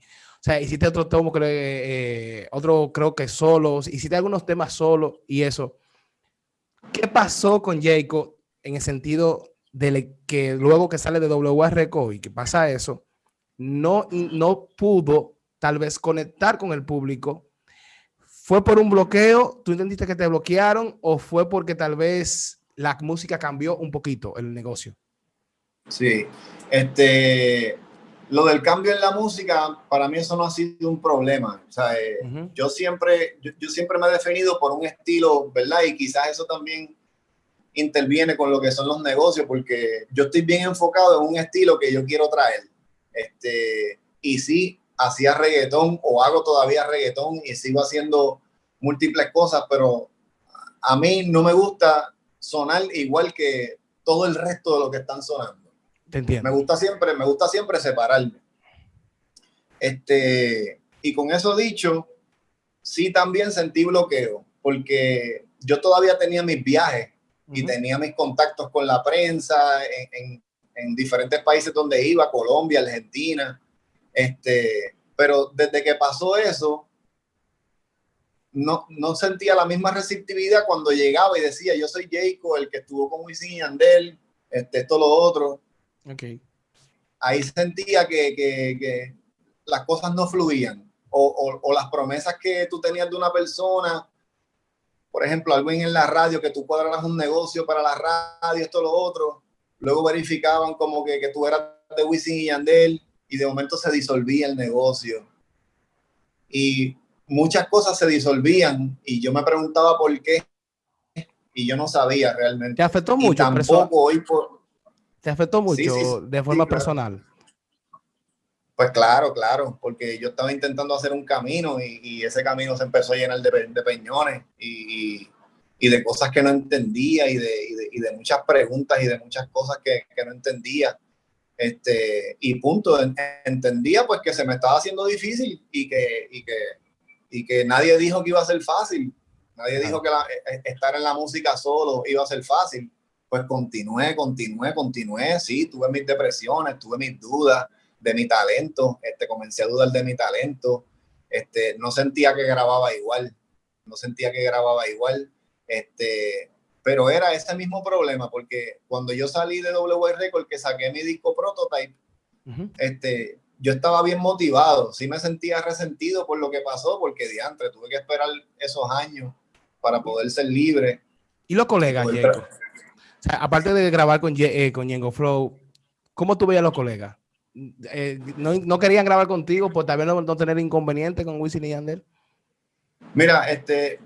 Sea, hiciste otro tomo, creo, eh, otro creo que solo, hiciste algunos temas solo y eso. ¿Qué pasó con Jacob en el sentido de que luego que sale de WR y que pasa eso, no, no pudo tal vez conectar con el público? ¿Fue por un bloqueo? ¿Tú entendiste que te bloquearon? ¿O fue porque tal vez la música cambió un poquito el negocio? Sí, este, lo del cambio en la música, para mí eso no ha sido un problema. O sea, eh, yo, siempre, yo, siempre me he definido por un estilo, ¿verdad? Y quizás eso también interviene con lo que son los negocios, porque yo estoy bien enfocado en un estilo que yo quiero traer. Este, y sí, hacía reggaetón o hago todavía reggaetón y sigo haciendo múltiples cosas, pero a mí no me gusta sonar igual que todo el resto de lo que están sonando. Me gusta siempre, me gusta siempre separarme. Este, y con eso dicho, sí también sentí bloqueo, porque yo todavía tenía mis viajes y tenía mis contactos con la prensa en, en, diferentes países donde iba, Colombia, Argentina. Este, pero desde que pasó eso, no, no sentía la misma receptividad cuando llegaba y decía, yo soy Jacob, el que estuvo con Wisin y Andel, este, esto, lo otro. Okay. Ahí sentía que, que, que, las cosas no fluían o, o, o, las promesas que tú tenías de una persona, por ejemplo, algo en la radio, que tú cuadraras un negocio para la radio, esto, lo otro, luego verificaban como que, que tú eras de Wisin y Yandel y de momento se disolvía el negocio. Y muchas cosas se disolvían y yo me preguntaba por qué y yo no sabía realmente. ¿Te afectó mucho? Y tampoco hoy por, ¿Te afectó mucho de forma personal? Pues claro, claro, porque yo estaba intentando hacer un camino y, ese camino se empezó a llenar de, peñones y, de cosas que no entendía y de, muchas preguntas y de muchas cosas que, no entendía. Este, y punto, entendía pues que se me estaba haciendo difícil y que, que, que nadie dijo que iba a ser fácil. Nadie dijo que e, e, estar en la música solo iba a ser fácil pues continué, continué, continué, sí, tuve mis depresiones, tuve mis dudas de mi talento, este, comencé a dudar de mi talento, este, no sentía que grababa igual, no sentía que grababa igual, este, pero era ese mismo problema, porque cuando yo salí de W Record, que saqué mi disco Prototype, este, yo estaba bien motivado, sí me sentía resentido por lo que pasó, porque diantre, tuve que esperar esos años para poder ser libre. ¿Y los colegas, aparte de grabar con, eh, con Yengo Flow, ¿cómo tú veías a los colegas? Eh, no, querían grabar contigo por tal vez no, tener inconveniente con Wisin y Yandel? Mira, este,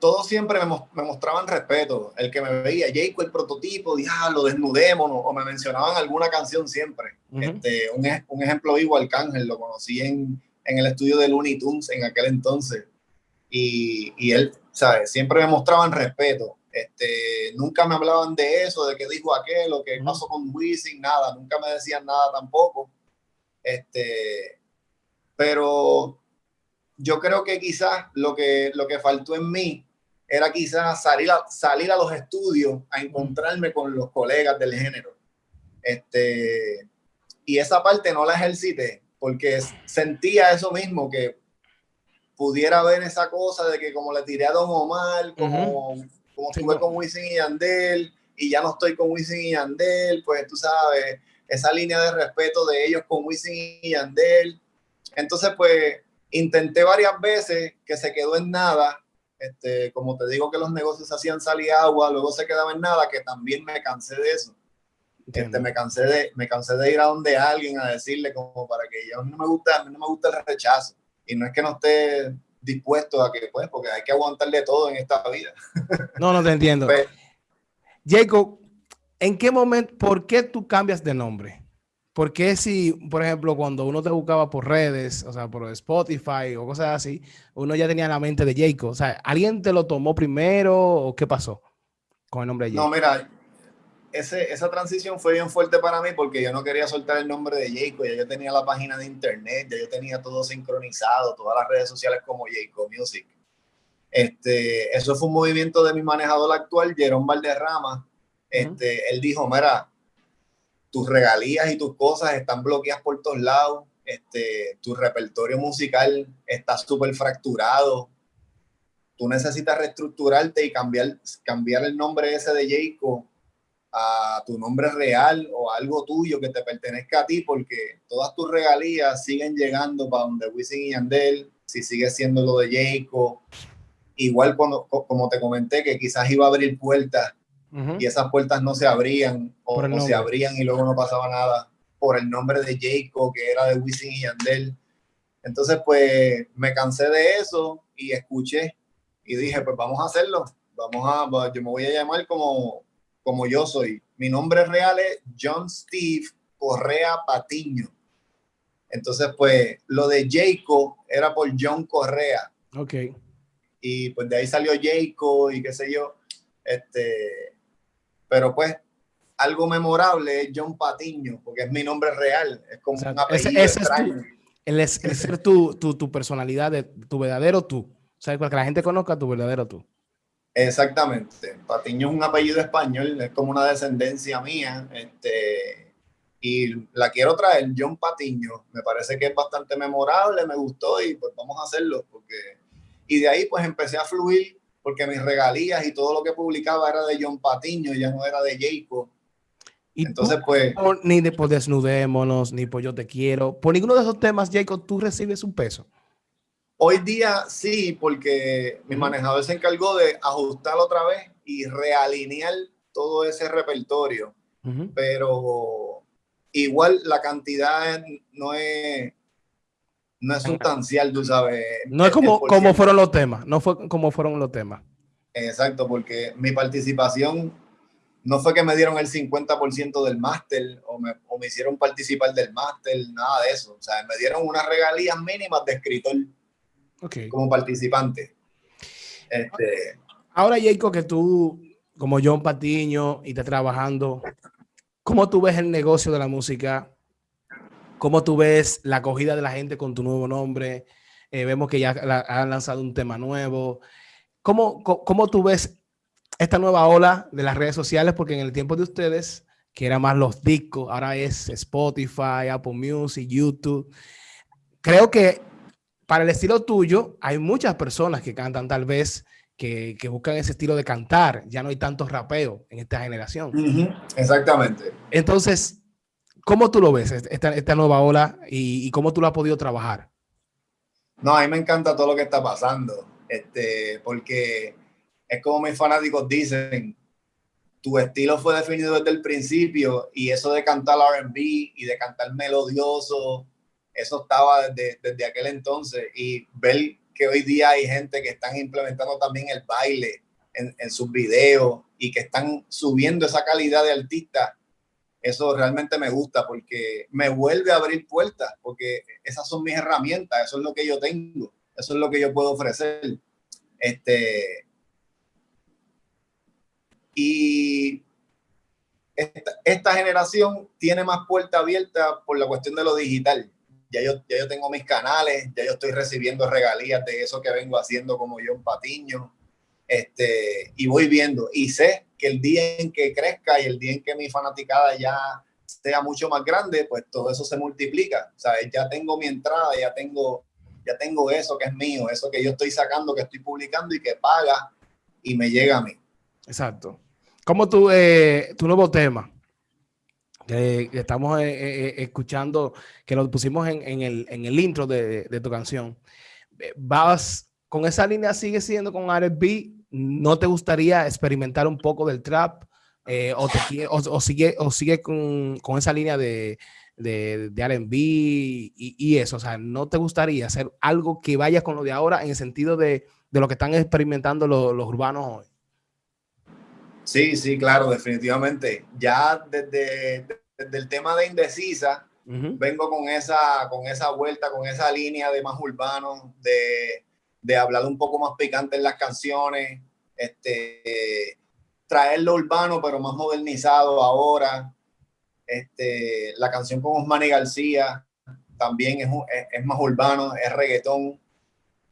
todos siempre me, mostraban respeto. El que me veía, Jacob, el prototipo, diablo, desnudémonos, o me mencionaban alguna canción siempre. este, un, un, ejemplo vivo, Arcángel, lo conocí en, en el estudio de Looney Tunes en aquel entonces. Y, y él, ¿sabes? Siempre me mostraban respeto. Este, nunca me hablaban de eso, de qué dijo aquel, o qué pasó con Wisin, nada, nunca me decían nada tampoco. Este, pero yo creo que quizás lo que, lo que faltó en mí era quizás salir a, salir a los estudios a encontrarme con los colegas del género. Este, y esa parte no la ejercité porque sentía eso mismo, que pudiera ver esa cosa de que como le tiré a Don Omar, como como estuve con Wisin y Yandel y ya no estoy con Wisin y Yandel, pues tú sabes, esa línea de respeto de ellos con Wisin y Yandel. Entonces, pues intenté varias veces que se quedó en nada. Este, como te digo que los negocios hacían salir agua, luego se quedaba en nada, que también me cansé de eso. Este, me, cansé de, me cansé de ir a donde alguien a decirle como para que yo no me gusta, no me gusta el rechazo. Y no es que no esté dispuesto a que, pues, porque hay que aguantarle todo en esta vida. No, no te entiendo. Pues, Jacob, ¿en qué momento, por qué tú cambias de nombre? ¿Por qué si, por ejemplo, cuando uno te buscaba por redes, o sea, por Spotify o cosas así, uno ya tenía la mente de Jacob? O sea, ¿alguien te lo tomó primero o qué pasó con el nombre de Jacob? No, mira, ese, esa transición fue bien fuerte para mí porque yo no quería soltar el nombre de Jacob, ya yo tenía la página de internet, ya yo tenía todo sincronizado, todas las redes sociales como Jacob Music. Este, eso fue un movimiento de mi manejador actual, Jerón Valderrama. Este, Él dijo, mira, tus regalías y tus cosas están bloqueadas por todos lados, este, tu repertorio musical está súper fracturado, tú necesitas reestructurarte y cambiar, cambiar el nombre ese de Jacob a tu nombre real o algo tuyo que te pertenezca a ti, porque todas tus regalías siguen llegando para donde Wisin y Yandel, si sigue siendo lo de Jacob. Igual cuando, como te comenté, que quizás iba a abrir puertas y esas puertas no se abrían o, no se abrían y luego no pasaba nada por el nombre de Jacob, que era de Wisin y Yandel. Entonces, pues me cansé de eso y escuché y dije, pues vamos a hacerlo. Vamos a, yo me voy a llamar como, como yo soy. Mi nombre real es John Steve Correa Patiño. Entonces, pues lo de Jacob era por John Correa. Ok. Y pues de ahí salió Jacob y qué sé yo. Este, pero pues algo memorable es John Patiño, porque es mi nombre real, es como un apellido ese, extraño. Es tu, el, ser tu, tu, tu, personalidad, de, tu verdadero tú. O sea, para que la gente conozca tu verdadero tú. Exactamente. Patiño es un apellido español, es como una descendencia mía. Este, y la quiero traer, John Patiño. Me parece que es bastante memorable, me gustó y pues vamos a hacerlo. Porque... Y de ahí pues empecé a fluir porque mis regalías y todo lo que publicaba era de John Patiño, ya no era de Jacob. Y Entonces, pues... Ni de por Desnudémonos, ni por Yo Te Quiero. Por ninguno de esos temas, Jacob, tú recibes un peso. Hoy día sí, porque mi manejador se encargó de ajustar otra vez y realinear todo ese repertorio. Pero igual la cantidad no es, no es sustancial, tú sabes. No es como, como fueron los temas, no fue como fueron los temas. Exacto, porque mi participación no fue que me dieron el 50% del máster o me, o me, hicieron participar del máster, nada de eso. O sea, me dieron unas regalías mínimas de escritor como participante. Este, Ahora, Jacob, que tú, como John Patiño, y estás trabajando, ¿cómo tú ves el negocio de la música ¿Cómo tú ves la acogida de la gente con tu nuevo nombre? Eh, vemos que ya han lanzado un tema nuevo. ¿Cómo, ¿Cómo, tú ves esta nueva ola de las redes sociales? Porque en el tiempo de ustedes, que eran más los discos, ahora es Spotify, Apple Music, YouTube. Creo que para el estilo tuyo, hay muchas personas que cantan tal vez que, que, buscan ese estilo de cantar. Ya no hay tanto rapeo en esta generación. Exactamente. Entonces, ¿Cómo tú lo ves, esta, esta nueva ola y, cómo tú lo has podido trabajar? No, a mí me encanta todo lo que está pasando, este, porque es como mis fanáticos dicen, tu estilo fue definido desde el principio y eso de cantar RB y de cantar melodioso, eso estaba desde, aquel entonces y ver que hoy día hay gente que están implementando también el baile en, en sus videos y que están subiendo esa calidad de artista eso realmente me gusta porque me vuelve a abrir puertas, porque esas son mis herramientas, eso es lo que yo tengo, eso es lo que yo puedo ofrecer. Este, y esta, generación tiene más puerta abierta por la cuestión de lo digital. Ya yo, ya yo tengo mis canales, ya yo estoy recibiendo regalías de eso que vengo haciendo como yo en Patiño. Este, y voy viendo y sé que el día en que crezca y el día en que mi fanaticada ya sea mucho más grande, pues todo eso se multiplica. Sea, ya tengo mi entrada, ya tengo, ya tengo eso que es mío, eso que yo estoy sacando, que estoy publicando y que paga y me llega a mí. Exacto. ¿Cómo tú, eh, tu nuevo tema? Que estamos eh, eh, escuchando, que lo pusimos en, el, intro de, tu canción. ¿Vas con esa línea, sigue siendo con R&B ¿No te gustaría experimentar un poco del trap eh, o, o, sigue, o sigue con, esa línea de, de, de R&B y, eso? O sea, ¿no te gustaría hacer algo que vaya con lo de ahora en el sentido de, lo que están experimentando los urbanos hoy? Sí, sí, claro, definitivamente. Ya desde, desde el tema de indecisa, vengo con esa, con esa vuelta, con esa línea de más urbano, de, de hablar un poco más picante en las canciones, este, traer lo urbano, pero más modernizado ahora. Este, la canción con Osmani García también es, es, más urbano, es reggaetón.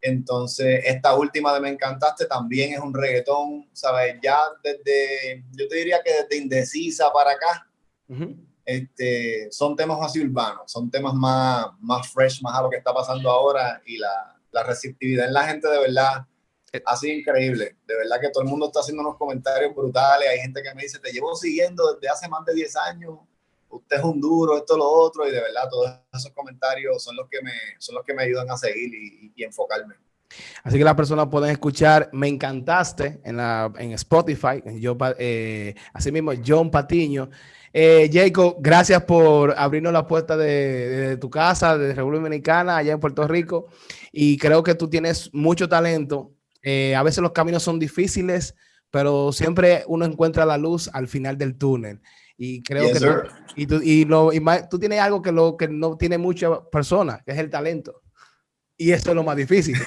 Entonces, esta última de Me Encantaste también es un reggaetón, ¿sabes? Ya desde, yo te diría que desde Indecisa para acá, este, son temas así urbanos, son temas más, más fresh, más a lo que está pasando ahora y la, la receptividad en la gente de verdad eh. ha sido increíble. De verdad que todo el mundo está haciendo unos comentarios brutales. Hay gente que me dice, te llevo siguiendo desde hace más de 10 años usted es un duro, esto, lo otro, y de verdad todos esos comentarios son los que me, son los que me ayudan a seguir y, enfocarme. Así que las personas pueden escuchar Me Encantaste en, la, en Spotify, yo, eh, así mismo John Patiño. Eh, Jacob, gracias por abrirnos la puerta de, tu casa, de República Dominicana, allá en Puerto Rico. Y creo que tú tienes mucho talento. Eh, a veces los caminos son difíciles, pero siempre uno encuentra la luz al final del túnel. Y creo que tú, y tú, y lo, y tú tienes algo que, lo, que no tiene muchas personas, que es el talento. Y eso es lo más difícil.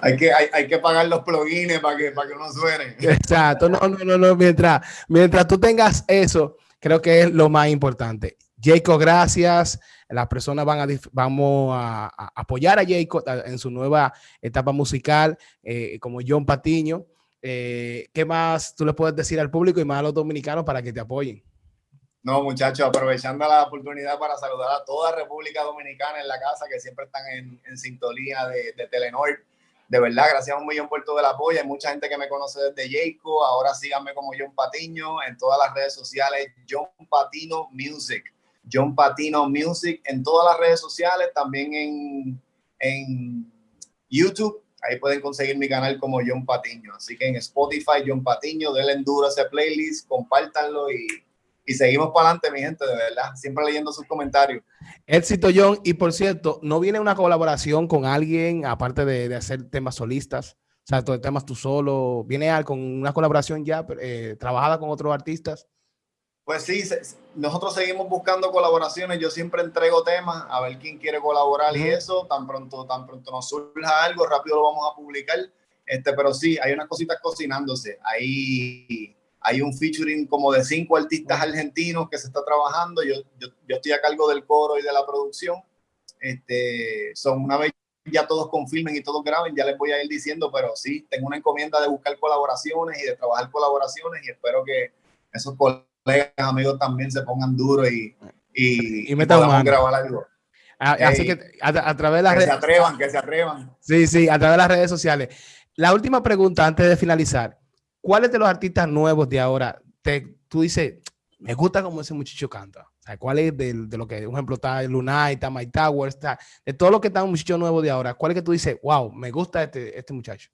hay, que, hay, hay, que pagar los plugins para que, para que no suene. Exacto. No, no, no, no. Mientras, mientras tú tengas eso, creo que es lo más importante. Jacob, gracias. Las personas van a, vamos a, apoyar a Jacob en su nueva etapa musical, eh, como John Patiño. Eh, ¿Qué más tú le puedes decir al público y más a los dominicanos para que te apoyen? No, muchachos, aprovechando la oportunidad para saludar a toda República Dominicana en la casa que siempre están en, en sintonía de, Telenor. De verdad, gracias a un millón por todo el apoyo. Hay mucha gente que me conoce desde Jayco. Ahora síganme como John Patiño en todas las redes sociales. John Patino Music. John Patino Music en todas las redes sociales. También en, en YouTube Ahí pueden conseguir mi canal como John Patiño. Así que en Spotify, John Patiño, denle duro a ese playlist, compártanlo y, y seguimos para adelante, mi gente, de verdad. Siempre leyendo sus comentarios. Éxito, John. Y por cierto, ¿no viene una colaboración con alguien, aparte de, de hacer temas solistas? O sea, temas tú solo. ¿Viene con una colaboración ya eh, trabajada con otros artistas? Pues sí, nosotros seguimos buscando colaboraciones. Yo siempre entrego temas a ver quién quiere colaborar y eso. Tan pronto, tan pronto nos surja algo, rápido lo vamos a publicar. Este, pero sí, hay unas cositas cocinándose. Hay, hay un featuring como de cinco artistas argentinos que se está trabajando. Yo, yo, yo estoy a cargo del coro y de la producción. Este, son una vez ya todos confirmen y todos graben, ya les voy a ir diciendo, pero sí, tengo una encomienda de buscar colaboraciones y de trabajar colaboraciones y espero que esos colaboradores colegas, amigos también se pongan duros y, y, y, grabar algo. así que a, través de las redes... Que se atrevan, que se atrevan. Sí, sí, a través de las redes sociales. La última pregunta antes de finalizar. ¿Cuáles de los artistas nuevos de ahora te, tú dices, me gusta como ese muchacho canta? O sea, ¿cuál es de, de, lo que, por ejemplo, está Lunay, está Mike Tower, está, de todo lo que está un muchacho nuevo de ahora, ¿cuál es que tú dices, wow, me gusta este, este muchacho?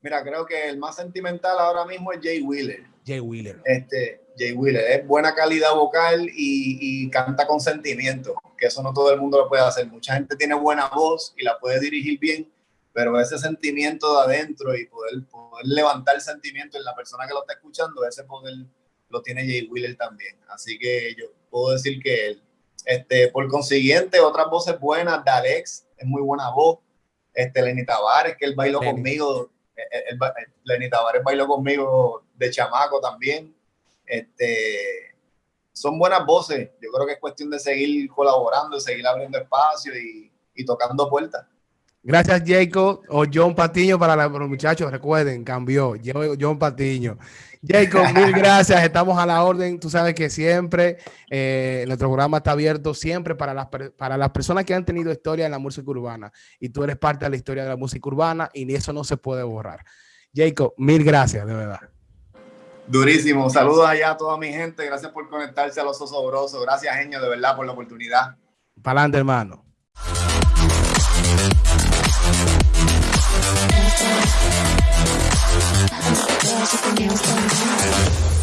Mira, creo que el más sentimental ahora mismo es Jay Wheeler. Jay Wheeler. Este, Jay Wheeler es buena calidad vocal y, canta con sentimiento, que eso no todo el mundo lo puede hacer. Mucha gente tiene buena voz y la puede dirigir bien, pero ese sentimiento de adentro y poder, poder levantar el sentimiento en la persona que lo está escuchando, ese poder lo tiene Jay Wheeler también. Así que yo puedo decir que él. Este, por consiguiente, otras voces buenas, de Alex, es muy buena voz. Este, Lenny Tavares, que él bailó conmigo Lenny Tavares bailó conmigo de chamaco también. Este, son buenas voces. Yo creo que es cuestión de seguir colaborando, seguir abriendo espacio y, y tocando puertas. Gracias, Jacob o John Patiño para, los muchachos. Recuerden, cambió. John Patiño. Jacob, mil gracias. Estamos a la orden. Tú sabes que siempre eh, nuestro programa está abierto siempre para las, para las personas que han tenido historia en la música urbana. Y tú eres parte de la historia de la música urbana y eso no se puede borrar. Jacob, mil gracias, de verdad. Durísimo. Saludos allá a toda mi gente. Gracias por conectarse a los osobrosos. Gracias, Genio, de verdad, por la oportunidad. Para adelante, hermano. There's something else